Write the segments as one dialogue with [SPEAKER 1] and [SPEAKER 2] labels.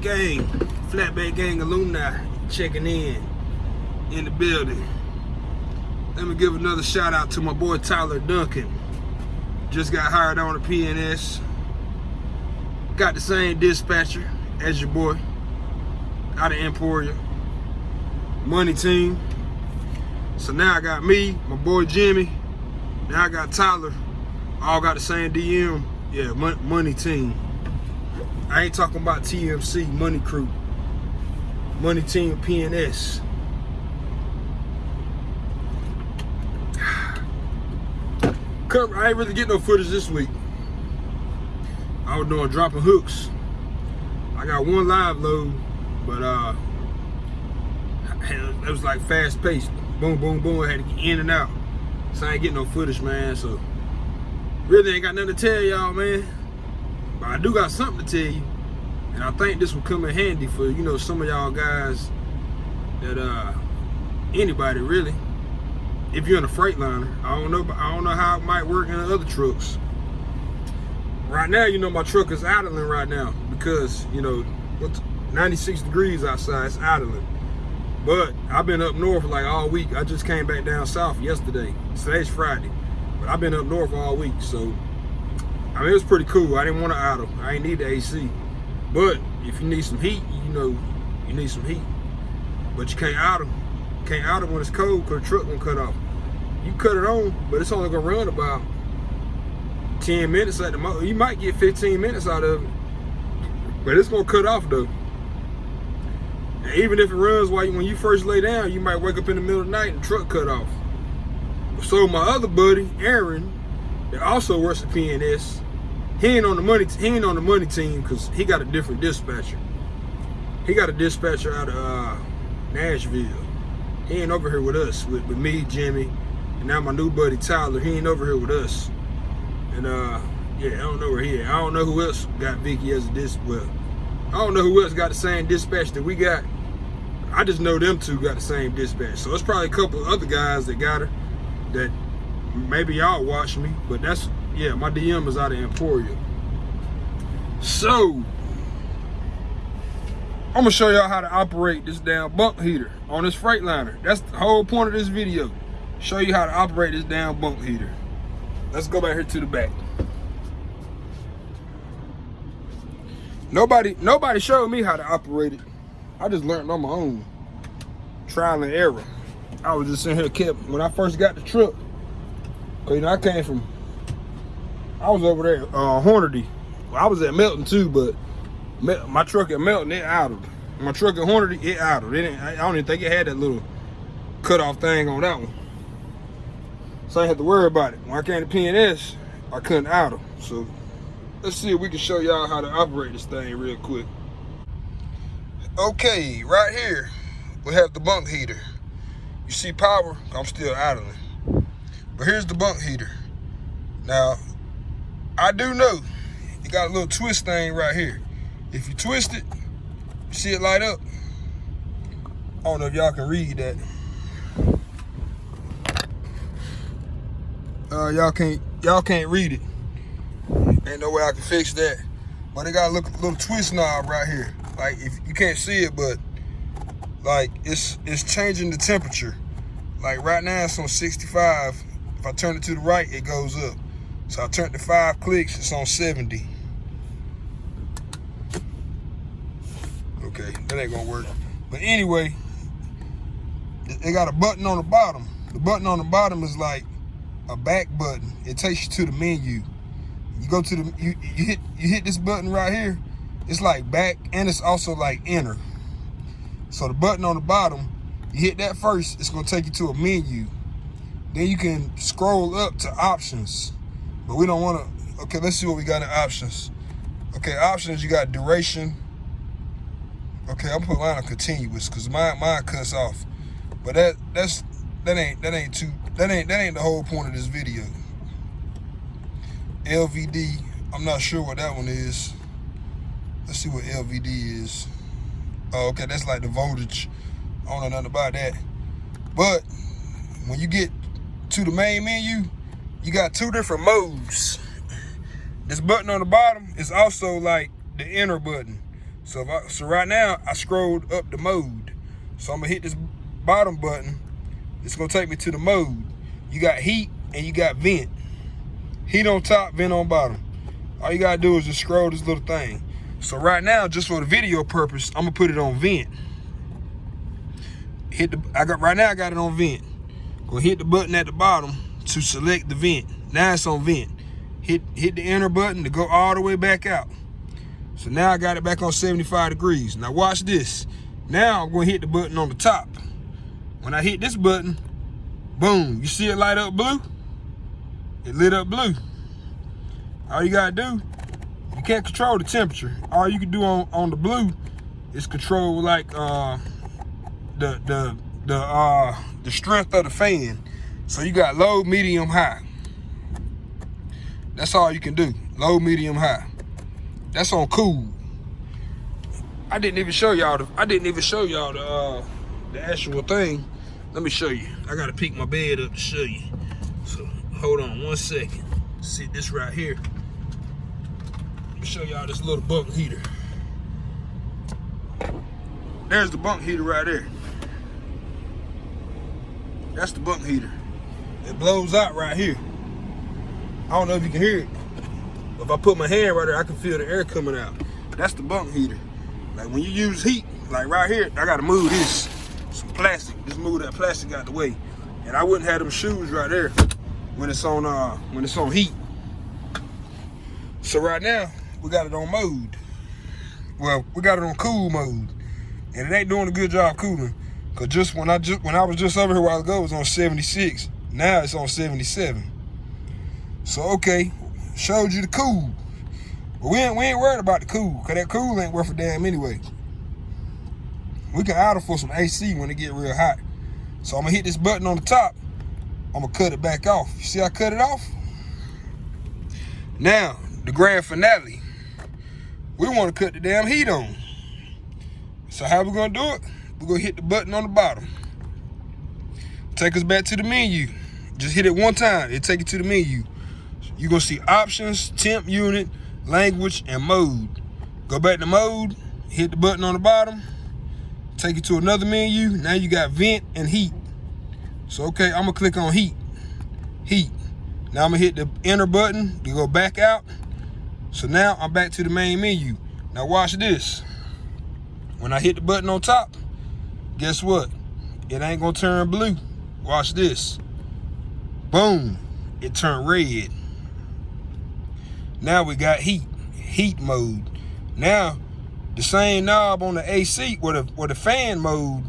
[SPEAKER 1] Gang? Flatbed Gang alumni checking in in the building. Let me give another shout out to my boy Tyler Duncan. Just got hired on the PNS. Got the same dispatcher as your boy out of Emporia. Money team. So now I got me, my boy Jimmy. Now I got Tyler. All got the same DM. Yeah, money team. I ain't talking about TMC, Money Crew. Money Team PNS. Cover, I ain't really get no footage this week. I was doing dropping hooks. I got one live load, but uh, it was like fast paced. Boom, boom, boom. I had to get in and out. So I ain't getting no footage, man. So really ain't got nothing to tell y'all, man. But I do got something to tell you. And I think this will come in handy for, you know, some of y'all guys that, uh, anybody really. If you're in a Freightliner, I don't know, I don't know how it might work in other trucks. Right now, you know, my truck is idling right now because, you know, what's 96 degrees outside, it's idling. But I've been up north like all week. I just came back down south yesterday. Today's Friday. But I've been up north all week, so I mean, it was pretty cool. I didn't want to idle. I ain't need the AC. But if you need some heat, you know, you need some heat. But you can't idle. You can't idle when it's cold because the truck won't cut off. You cut it on, but it's only gonna run about 10 minutes at the most. You might get 15 minutes out of it. But it's gonna cut off though. And even if it runs while you, when you first lay down, you might wake up in the middle of the night and the truck cut off. So my other buddy, Aaron, that also at PNS, he ain't on the money. He ain't on the money team because he got a different dispatcher. He got a dispatcher out of uh, Nashville. He ain't over here with us, with, with me, Jimmy, and now my new buddy Tyler. He ain't over here with us. And uh, yeah, I don't know where he at. I don't know who else got Vicky as a dis. Well, I don't know who else got the same dispatch that we got. I just know them two got the same dispatch. So it's probably a couple other guys that got her that maybe y'all watch me, but that's yeah, my DM is out of Emporia. So, I'm gonna show y'all how to operate this damn bunk heater on this Freightliner. That's the whole point of this video. Show you how to operate this damn bunk heater. Let's go back here to the back. Nobody, nobody showed me how to operate it. I just learned on my own. Trial and error. I was just sitting here kept, when I first got the truck, cause you know, I came from I was over there, uh, Hornady. I was at Melton too, but my truck at Melton, it idled. My truck at Hornady, it idled. It I don't even think it had that little cutoff thing on that one. So I had to worry about it. When I came to PNS, I couldn't idle. So let's see if we can show y'all how to operate this thing real quick. Okay, right here, we have the bunk heater. You see power, I'm still idling. But here's the bunk heater. Now, I do know it got a little twist thing right here. If you twist it, you see it light up. I don't know if y'all can read that. Uh, y'all can't y'all can't read it. Ain't no way I can fix that. But it got a little, little twist knob right here. Like if you can't see it, but like it's it's changing the temperature. Like right now it's on 65. If I turn it to the right, it goes up. So I turned to five clicks, it's on 70. Okay, that ain't gonna work. But anyway, they got a button on the bottom. The button on the bottom is like a back button. It takes you to the menu. You go to the, you, you hit you hit this button right here. It's like back and it's also like enter. So the button on the bottom, you hit that first, it's gonna take you to a menu. Then you can scroll up to options. But we don't want to, okay, let's see what we got in options. Okay, options, you got duration. Okay, I'm putting line of continuous because mine mine cuts off. But that that's that ain't that ain't too that ain't that ain't the whole point of this video. LVD, I'm not sure what that one is. Let's see what LVD is. Oh, okay, that's like the voltage. I don't know nothing about that. But when you get to the main menu, you got two different modes. this button on the bottom is also like the enter button. So I, so right now I scrolled up the mode. So I'm gonna hit this bottom button. It's gonna take me to the mode. You got heat and you got vent. Heat on top, vent on bottom. All you gotta do is just scroll this little thing. So right now, just for the video purpose, I'm gonna put it on vent. Hit the I got right now I got it on vent. Gonna hit the button at the bottom to select the vent. Now it's on vent. Hit hit the enter button to go all the way back out. So now I got it back on 75 degrees. Now watch this. Now I'm gonna hit the button on the top. When I hit this button, boom, you see it light up blue? It lit up blue. All you gotta do, you can't control the temperature. All you can do on, on the blue is control like uh, the the the uh, the strength of the fan. So you got low, medium, high. That's all you can do. Low, medium, high. That's on cool. I didn't even show y'all the I didn't even show y'all the uh, the actual thing. Let me show you. I gotta pick my bed up to show you. So hold on one second. See this right here. Let me show y'all this little bunk heater. There's the bunk heater right there. That's the bunk heater. It blows out right here. I don't know if you can hear it. If I put my hand right there, I can feel the air coming out. That's the bunk heater. Like when you use heat, like right here, I gotta move this, some plastic. Just move that plastic out the way. And I wouldn't have them shoes right there when it's on uh when it's on heat. So right now, we got it on mode. Well, we got it on cool mode. And it ain't doing a good job cooling. Cause just when I just when I was just over here a while ago, it was on 76. Now it's on 77. So okay, showed you the cool. But we ain't, we ain't worried about the cool, because that cool ain't worth a damn anyway. We can idle for some AC when it get real hot. So I'm gonna hit this button on the top. I'm gonna cut it back off. You see I cut it off? Now, the grand finale. We wanna cut the damn heat on. So how we gonna do it? We're gonna hit the button on the bottom. Take us back to the menu. Just hit it one time, it take you to the menu. You're gonna see options, temp unit, language, and mode. Go back to mode, hit the button on the bottom, take you to another menu. Now you got vent and heat. So okay, I'm gonna click on heat. Heat. Now I'm gonna hit the enter button to go back out. So now I'm back to the main menu. Now watch this. When I hit the button on top, guess what? It ain't gonna turn blue. Watch this. Boom, it turned red. Now we got heat, heat mode. Now, the same knob on the AC with the, with the fan mode,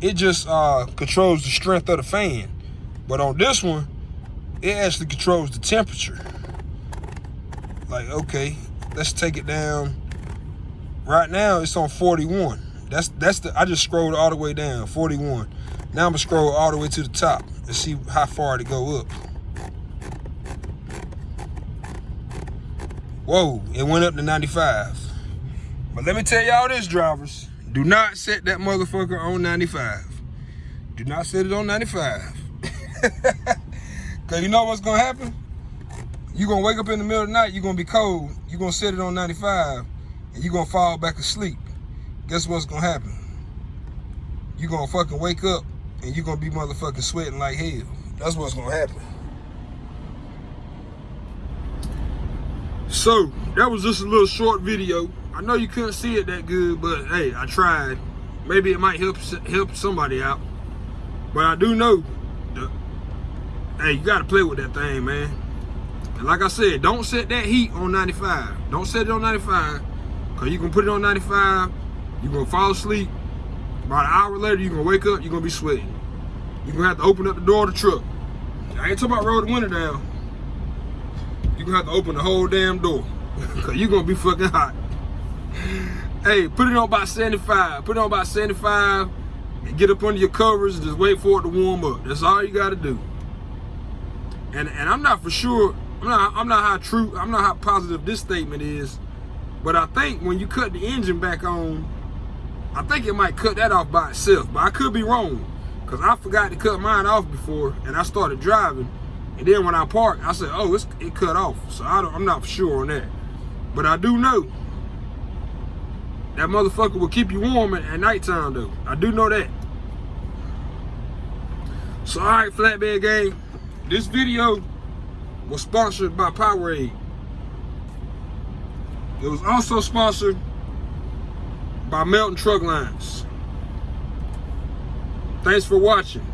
[SPEAKER 1] it just uh, controls the strength of the fan. But on this one, it actually controls the temperature. Like, okay, let's take it down. Right now, it's on 41. That's that's the I just scrolled all the way down, 41. Now I'm gonna scroll all the way to the top and see how far to go up. Whoa, it went up to 95. But let me tell y'all this, drivers. Do not set that motherfucker on 95. Do not set it on 95. Cause you know what's gonna happen? You're gonna wake up in the middle of the night, you're gonna be cold, you're gonna set it on 95, and you're gonna fall back asleep. Guess what's gonna happen? You're gonna fucking wake up and you're gonna be motherfucking sweating like hell. That's what's gonna happen. So that was just a little short video. I know you couldn't see it that good, but hey, I tried. Maybe it might help help somebody out. But I do know, hey, you gotta play with that thing, man. And like I said, don't set that heat on 95. Don't set it on 95, cause you can put it on 95, you're gonna fall asleep. About an hour later, you're gonna wake up, you're gonna be sweating. You're gonna have to open up the door of the truck. I ain't talking about roll the window down you're gonna have to open the whole damn door. Cause you're gonna be fucking hot. hey, put it on about 75. Put it on about 75 and get up under your covers and just wait for it to warm up. That's all you gotta do. And and I'm not for sure, I'm not I'm not how true, I'm not how positive this statement is, but I think when you cut the engine back on, I think it might cut that off by itself. But I could be wrong. Cause I forgot to cut mine off before and I started driving And then when I parked, I said, "Oh, it cut off." So I don't, I'm not sure on that, but I do know that motherfucker will keep you warm at, at nighttime though. I do know that. So all right, flatbed gang, this video was sponsored by Powerade. It was also sponsored by Melton Truck Lines. Thanks for watching.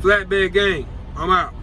[SPEAKER 1] Flatbed Gang, I'm out.